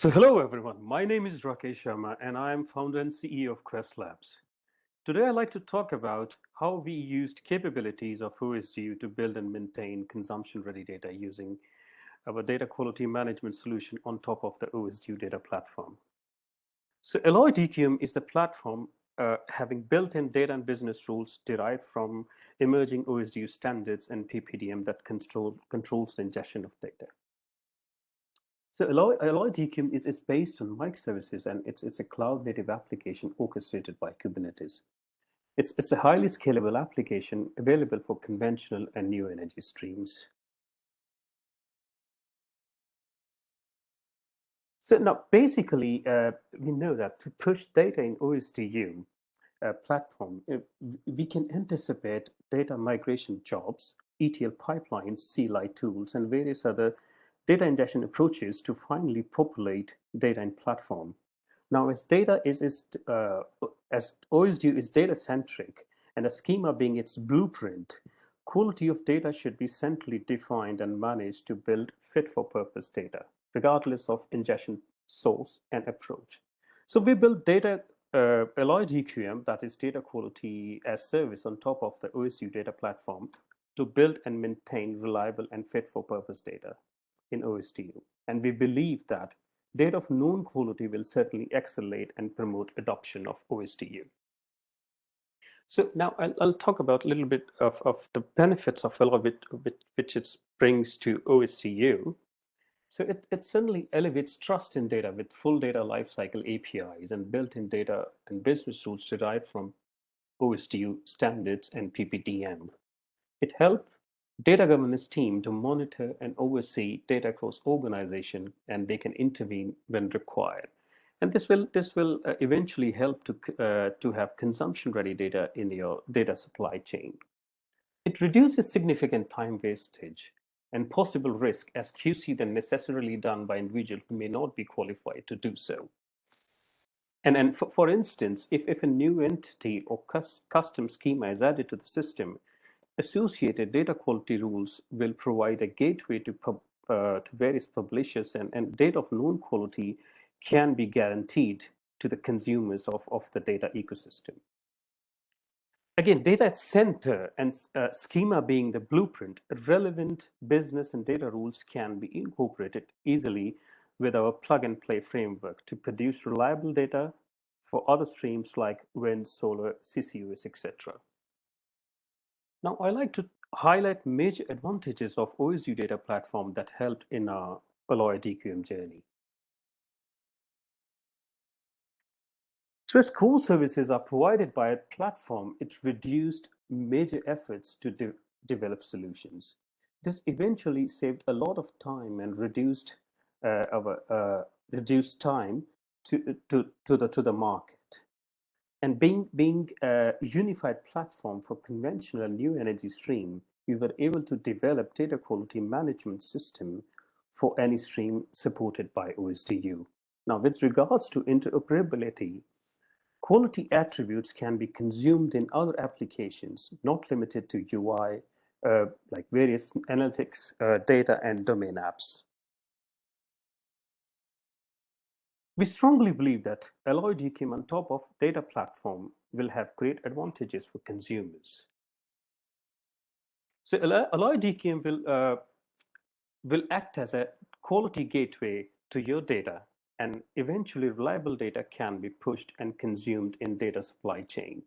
So hello everyone, my name is Rakesh Sharma and I am founder and CEO of Quest Labs. Today I'd like to talk about how we used capabilities of OSDU to build and maintain consumption-ready data using our data quality management solution on top of the OSDU data platform. So Alloy DQM is the platform uh, having built-in data and business rules derived from emerging OSDU standards and PPDM that control, controls the ingestion of data. So Alloy, Alloy DQM is, is based on microservices and it's, it's a cloud native application orchestrated by Kubernetes. It's, it's a highly scalable application available for conventional and new energy streams. So now basically, uh, we know that to push data in OSDU uh, platform, uh, we can anticipate data migration jobs, ETL pipelines, CLI tools, and various other data ingestion approaches to finally populate data in platform. Now, as data is, is uh, as OSDU is data centric and a schema being its blueprint, quality of data should be centrally defined and managed to build fit for purpose data, regardless of ingestion source and approach. So we built data uh, Alloy DQM, that is data quality as service on top of the OSDU data platform to build and maintain reliable and fit for purpose data in OSDU. And we believe that data of known quality will certainly accelerate and promote adoption of OSDU. So now I'll, I'll talk about a little bit of, of the benefits of Alloy which, which it brings to OSDU. So it, it certainly elevates trust in data with full data lifecycle APIs and built-in data and business rules derived from OSDU standards and PPDM. It helps data governance team to monitor and oversee data across organization and they can intervene when required. And this will this will uh, eventually help to uh, to have consumption ready data in your data supply chain. It reduces significant time wastage and possible risk as QC then necessarily done by individual who may not be qualified to do so. And, and for, for instance, if, if a new entity or custom schema is added to the system, associated data quality rules will provide a gateway to, pub, uh, to various publishers and, and data of known quality can be guaranteed to the consumers of, of the data ecosystem. Again, data at center and uh, schema being the blueprint, relevant business and data rules can be incorporated easily with our plug and play framework to produce reliable data for other streams like wind, solar, CCUS, etc. Now, I like to highlight major advantages of OSDU data platform that helped in our Alloy DQM journey. As core services are provided by a platform, it reduced major efforts to de develop solutions. This eventually saved a lot of time and reduced uh, our uh, reduced time to, to, to, the, to the market. And being, being a unified platform for conventional and new energy stream, we were able to develop data quality management system for any stream supported by OSDU. Now, with regards to interoperability, quality attributes can be consumed in other applications, not limited to UI, uh, like various analytics, uh, data, and domain apps. We strongly believe that Alloy DQM on top of data platform will have great advantages for consumers. So Alloy DQM will, uh, will act as a quality gateway to your data and eventually reliable data can be pushed and consumed in data supply chain.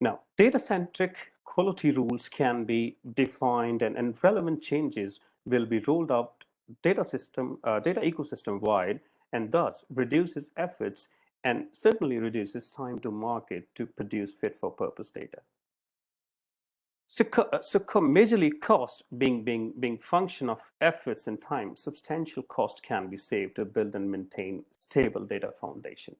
Now, data-centric quality rules can be defined and, and relevant changes will be rolled out data system, uh, data ecosystem wide and thus reduces efforts and certainly reduces time to market to produce fit for purpose data. So, so majorly cost being, being, being function of efforts and time, substantial cost can be saved to build and maintain stable data foundation.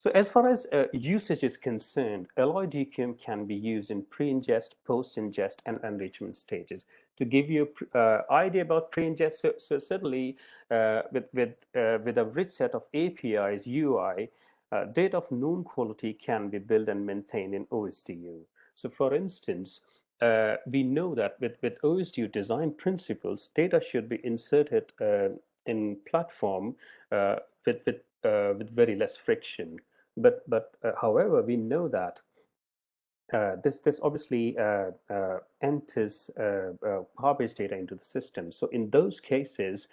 So as far as uh, usage is concerned, Alloy DQM can be used in pre-ingest, post-ingest, and enrichment stages. To give you an uh, idea about pre-ingest, so, so, certainly uh, with, with, uh, with a rich set of APIs, UI, uh, data of known quality can be built and maintained in OSDU. So for instance, uh, we know that with, with OSDU design principles, data should be inserted in platform with, with, with very less friction. But, but uh, however, we know that uh, this this obviously uh, uh, enters Firebase data into the system. So in those cases,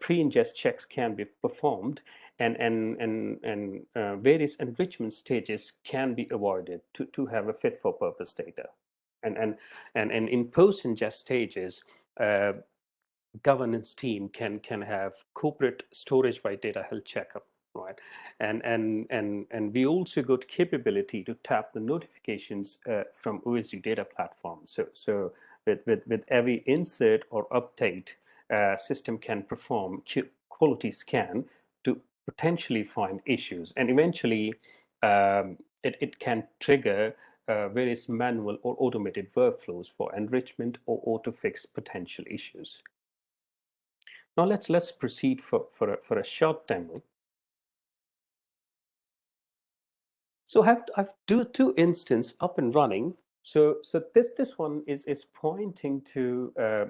pre-ingest checks can be performed, and and and and various enrichment stages can be avoided to to have a fit for purpose data. And and and and in post-ingest stages, governance team can can have corporate storage by data health checkup right? And and and and we also got capability to tap the notifications uh, from OSDU data platform. So so with with with every insert or update, uh, system can perform quality scan to potentially find issues, and eventually um, it it can trigger. Uh, various manual or automated workflows for enrichment or auto fix potential issues. Now let's let's proceed for for a, for a short demo So I have, I have two, two instances up and running. So, so this, this one is, is pointing to uh,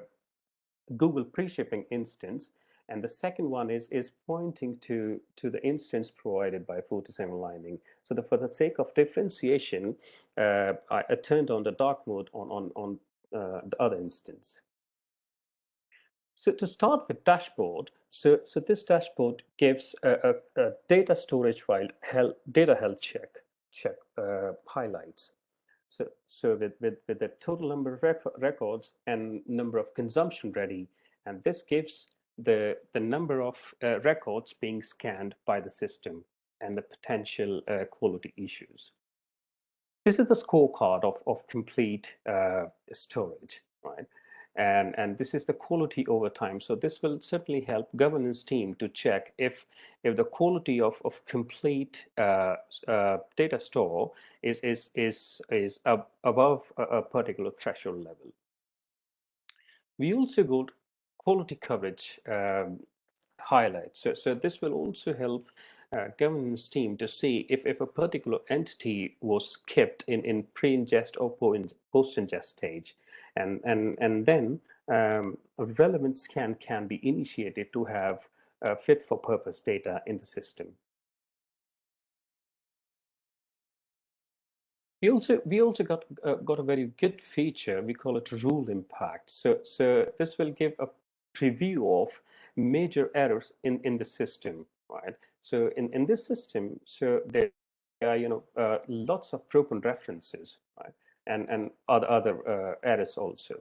Google pre-shipping instance. And the second one is, is pointing to, to the instance provided by Fortinet Lightning. So the, for the sake of differentiation, uh, I, I, turned on the dark mode on, on, on uh, the other instance. So to start with dashboard, so, so this dashboard gives a, a, a data storage file health, data health check check uh, highlights. So, so with, with, with the total number of rec records and number of consumption ready, and this gives the, the number of uh, records being scanned by the system and the potential uh, quality issues. This is the scorecard of, of complete uh, storage? And and this is the quality over time. So this will certainly help governance team to check if if the quality of of complete uh, uh, data store is is is is ab above a, a, particular threshold level. We also got quality coverage um, highlights. So so this will also help uh, governance team to see if, if a particular entity was kept in, in pre-ingest or post-ingest stage and and and then um, a relevant scan can be initiated to have uh, fit for purpose data in the system. We also we also got uh, got a very good feature. We call it rule impact. So so this will give a preview of major errors in in the system, right? So in in this system, so there are you know uh, lots of broken references, right? And and other other uh, errors also.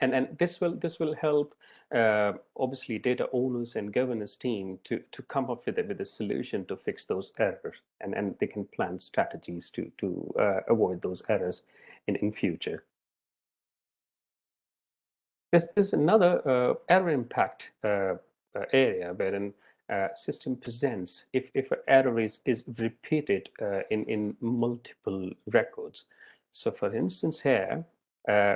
And and this will this will help uh, obviously data owners and governance team to to come up with a, with a solution to fix those errors. And and they can plan strategies to to uh, avoid those errors in in future. This is another uh, error impact uh, uh, area wherein system presents if if an error is is repeated in in multiple records so for instance here, uh,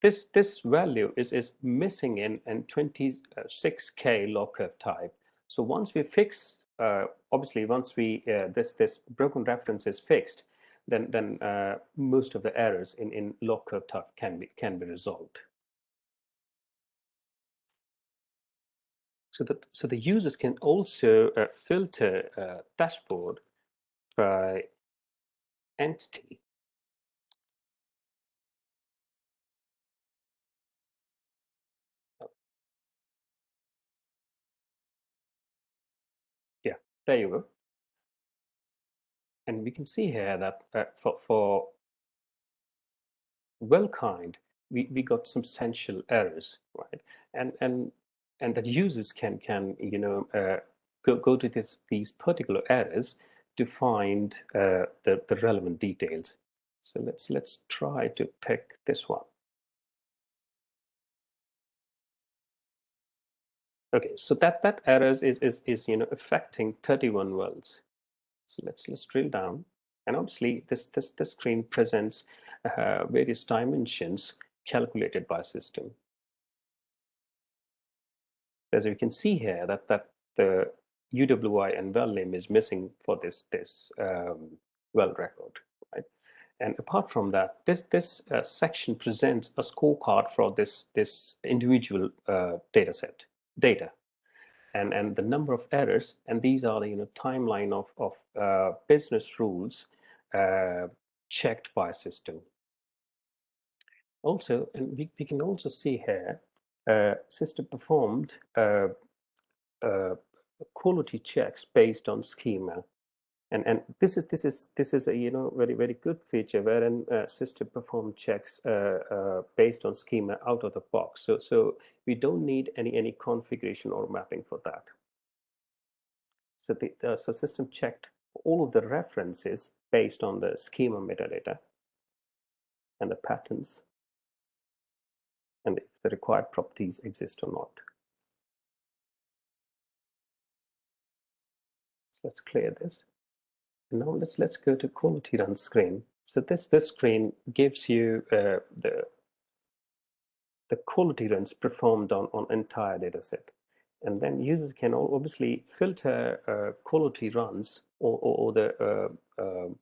this, this value is, is missing in, in 26K log curve type. So once we fix, uh, obviously once we, uh, this, this broken reference is fixed, then, then uh, most of the errors in, in log curve type can be, can be resolved. So that so the users can also uh, filter uh, dashboard by entity. There you go. And we can see here that uh, for, for well-kind, we, we got substantial errors, right? And and and that users can can you know uh, go go to this these particular errors to find uh, the the relevant details. So let's let's try to pick this one. Okay, so that that errors is is is you know affecting 31 wells. So let's let's drill down, and obviously this this this screen presents uh, various dimensions calculated by system. As you can see here, that that the UWI and well name is missing for this this um, well record, right? And apart from that, this this uh, section presents a scorecard for this this individual uh, data set data, and and the number of errors. And these are the you know timeline of of uh, business rules uh, checked by system. Also, and we, we can also see here, uh, system performed uh, quality checks based on schema and and this is this is this is a you know very very good feature wherein uh, system perform checks uh, uh, based on schema out of the box. So so we don't need any any configuration or mapping for that. So the, the so system checked all of the references based on the schema metadata and the patterns and if the required properties exist or not. So let's clear this now let's let's go to quality run screen. So this this screen gives you uh, the the quality runs performed on on entire data set, and then users can obviously filter uh, quality runs or, or, or the uh, um,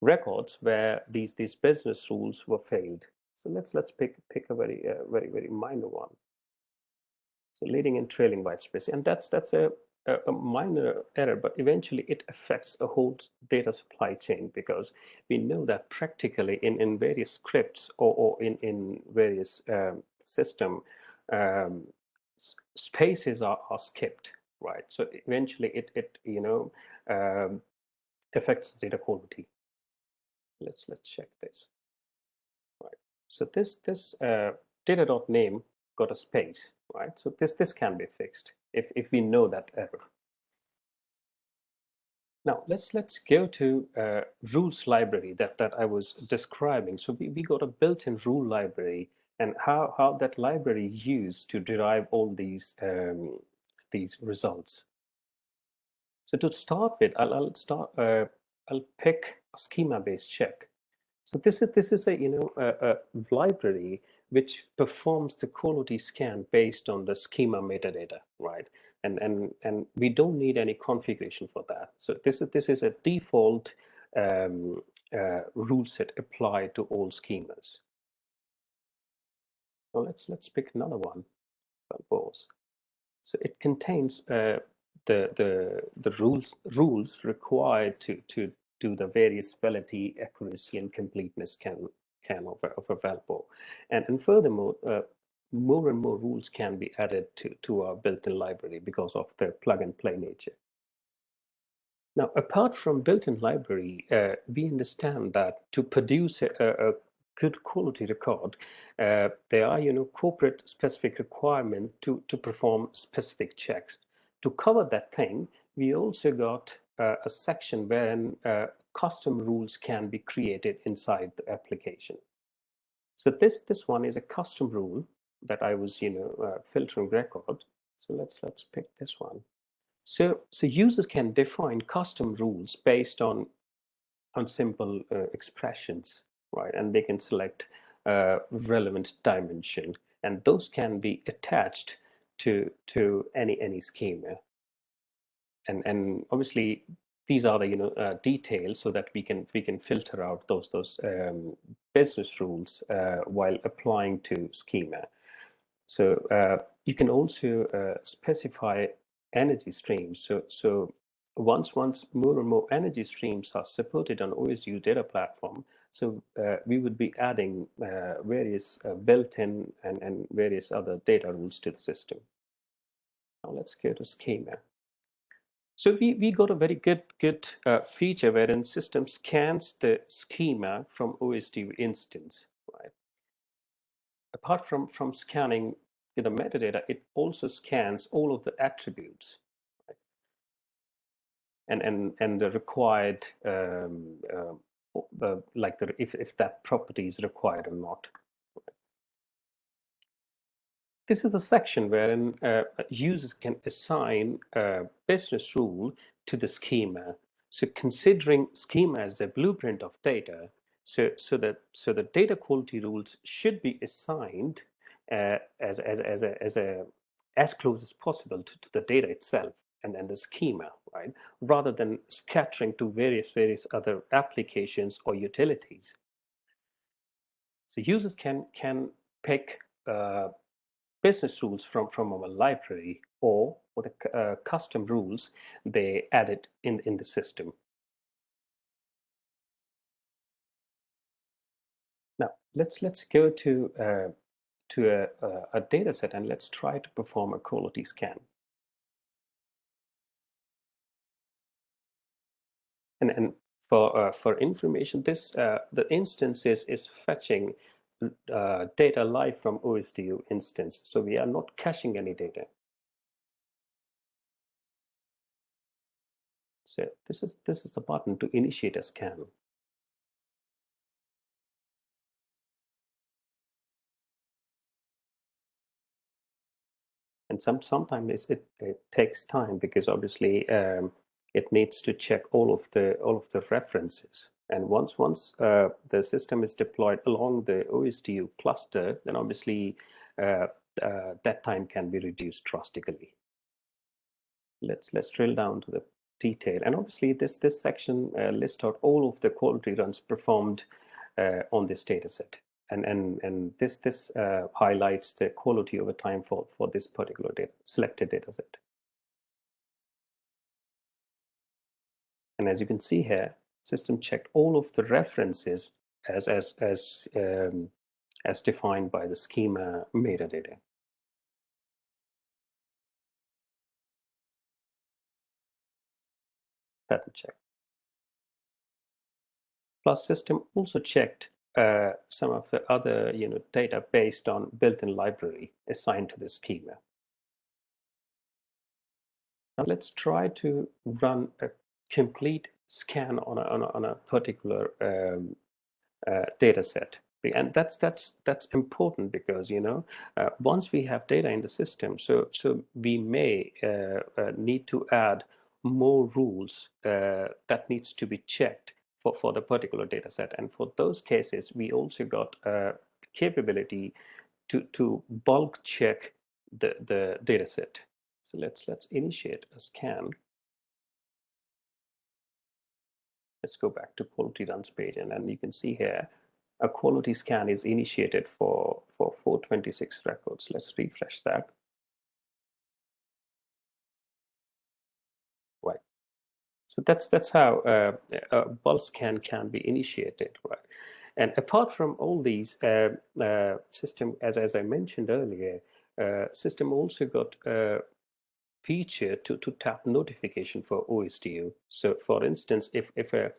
records where these these business rules were failed. So let's let's pick pick a very uh, very very minor one. So leading and trailing white space, and that's that's a a, a minor error, but eventually it affects a whole data supply chain because we know that practically in, in various scripts or, or in, in various um, system, um, spaces are, are skipped, right? So eventually it, it you know, um, affects data quality. Let's, let's check this. Right. So this, this uh, data.name got a space, right? So this, this can be fixed if, if we know that error. Now let's let's go to uh, rules library that, that I was describing. So we, we got a built-in rule library and how, how that library used to derive all these um, these results. So to start with, I'll, I'll start uh, I'll pick a schema-based check. So this is this is a you know a, a library which performs the quality scan based on the schema metadata, right? And and and we don't need any configuration for that. So this is this is a default um, uh, rule set applied to all schemas. Now let's let's pick another one, wellbores. So it contains uh, the the the rules rules required to to do the various fidelity, accuracy, and completeness can can of of a wellbore. And, and furthermore, uh, more and more rules can be added to, to our built-in library because of their plug and play nature. Now, apart from built-in library, uh, we understand that to produce a, a good quality record, uh, there are, you know, corporate specific requirement to, to perform specific checks. To cover that thing, we also got uh, a section wherein uh, custom rules can be created inside the application. So this this one is a custom rule that I was you know uh, filtering record. So let's let's pick this one. So so users can define custom rules based on on simple uh, expressions, right? And they can select uh, relevant dimension, and those can be attached to to any any schema. And and obviously these are the you know uh, details so that we can we can filter out those those um, business rules uh, while applying to schema. So uh, you can also uh, specify energy streams. So so once once more and more energy streams are supported on OSDU data platform, so uh, we would be adding uh, various built-in and, and various other data rules to the system. Now let's go to schema. So we, we got a very good good uh, feature wherein system scans the schema from OSD instance, right? Apart from, from scanning the metadata, it also scans all of the attributes, right? And, and, and the required, um, uh, like the, if, if that property is required or not. This is the section wherein uh, users can assign a business rule to the schema. So considering schema as a blueprint of data, so so that so the data quality rules should be assigned uh, as as as a as a as close as possible to, to the data itself and then the schema, right? Rather than scattering to various various other applications or utilities. So users can, can pick uh, business rules from, from our library or, or the uh, custom rules they added in, in the system. Now, let's, let's go to, uh, to a, a, a data set and let's try to perform a quality scan. And, and for, uh, for information, this uh, the instance is, is fetching uh, data live from OSDU instance. So we are not caching any data. So this is this is the button to initiate a scan. And some sometimes it, it takes time because obviously um, it needs to check all of the all of the references. And once once uh, the system is deployed along the OSDU cluster, then obviously uh, uh, that time can be reduced drastically. Let's let's drill down to the detail. And obviously this this section uh, lists out all of the quality runs performed uh, on this data set. And, and, and this, this uh, highlights the quality over time for, for this particular data, selected data set. And as you can see here, system checked all of the references as, as, as, um, as defined by the schema metadata. Pattern check. Plus system also checked uh, some of the other you know, data based on built-in library assigned to the schema. Now let's try to run a complete scan on a, on a, on a particular um, uh, data set. And that's that's that's important because you know uh, once we have data in the system, so so we may uh, uh need to add more rules uh, that needs to be checked for for the particular data set. And for those cases, we also got a capability to to bulk check the the data set. So let's let's initiate a scan. Let's go back to quality runs page and then you can see here a quality scan is initiated for, for 426 records. Let's refresh that. Right. So that's that's how uh, a bulk scan can be initiated, right? And apart from all these, uh, uh, system, as, as I mentioned earlier, uh, system also got uh, feature to, to tap notification for OSDU. So for instance, if, if a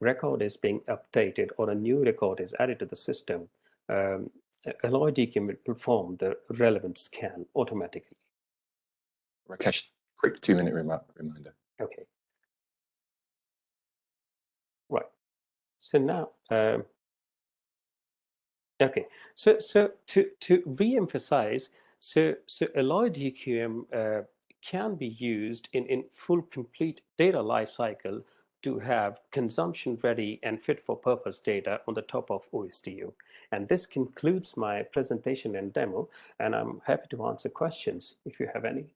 record is being updated or a new record is added to the system, um, Alloy DQM will perform the relevant scan automatically. Rakesh, quick two minute reminder. Okay. Right. So now, um, okay. So so to to re-emphasize, so so Alloy DQM uh, can be used in, in full complete data lifecycle to have consumption ready and fit for purpose data on the top of OSDU. And this concludes my presentation and demo, and I'm happy to answer questions if you have any.